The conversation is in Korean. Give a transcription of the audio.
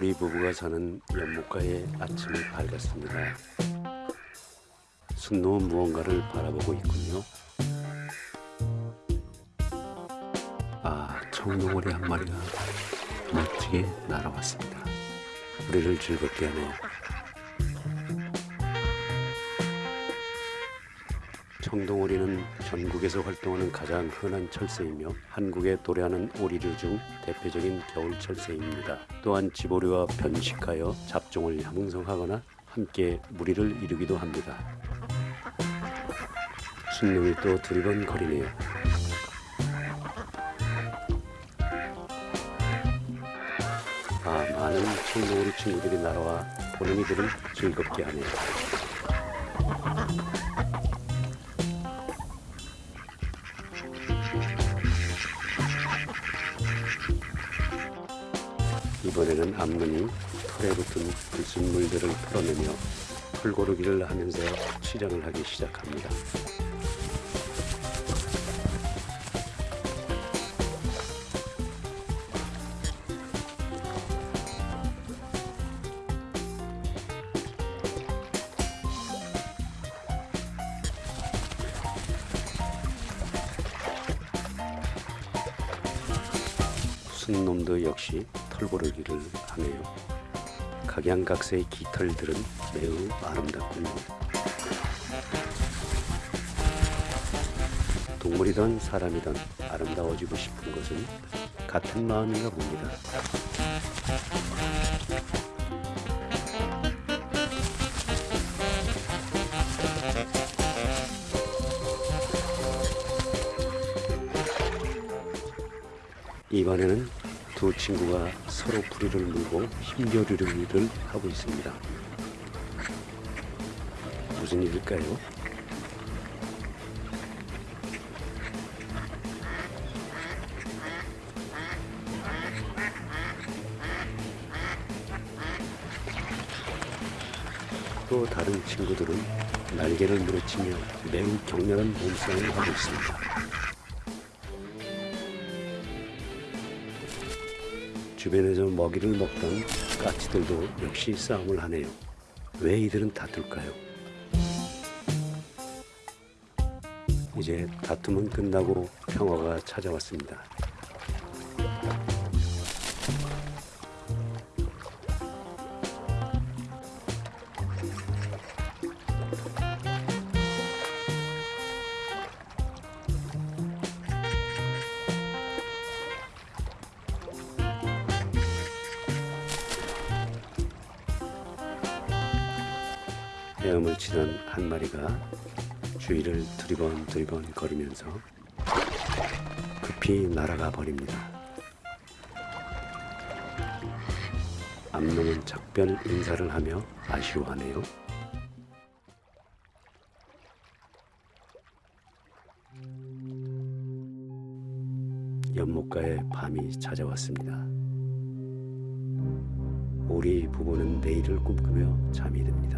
오리 부부가 사는 연못가의 아침이 밝았습니다. 순놈은 무언가를 바라보고 있군요. 아, 청동오리 한 마리가 멋지게 날아왔습니다. 우리를 즐겁게 하네요. 청동 오리는 전국에서 활동하는 가장 흔한 철새이며 한국에 도래하는 오리류 중 대표적인 겨울 철새입니다. 또한 지보리와 변식하여 잡종을 형성하거나 함께 무리를 이루기도 합니다. 순놈이 또 두리번거리네요. 아, 많은 청동오리 친구들이 날아와 보는 이들을 즐겁게 하네요. 이번에는 암눈이 털에 붙은 불순물들을 털어내며 털고르기를 하면서 치장을 하기 시작합니다. 순놈도 역시 털고르기를 하네요. 각양각색의 깃털들은 매우 아름답군요. 동물이든 사람이든 아름다워지고 싶은 것은 같은 마음인가 봅니다. 이번에는 두 친구가 서로 부리를 물고 힘겨루기를 하고 있습니다. 무슨 일일까요? 또 다른 친구들은 날개를 무르치며 매우 격렬한 몸싸움을 하고 있습니다. 주변에서 먹이를 먹던 까치들도 역시 싸움을 하네요. 왜 이들은 다툴까요? 이제 다툼은 끝나고 평화가 찾아왔습니다. 헤엄을 치던 한 마리가 주위를 두리번 두리번 거리면서 급히 날아가 버립니다. 암놈은 작별 인사를 하며 아쉬워하네요. 연못가에 밤이 찾아왔습니다. 우리 부부는 내일을 꿈꾸며 잠이 듭니다.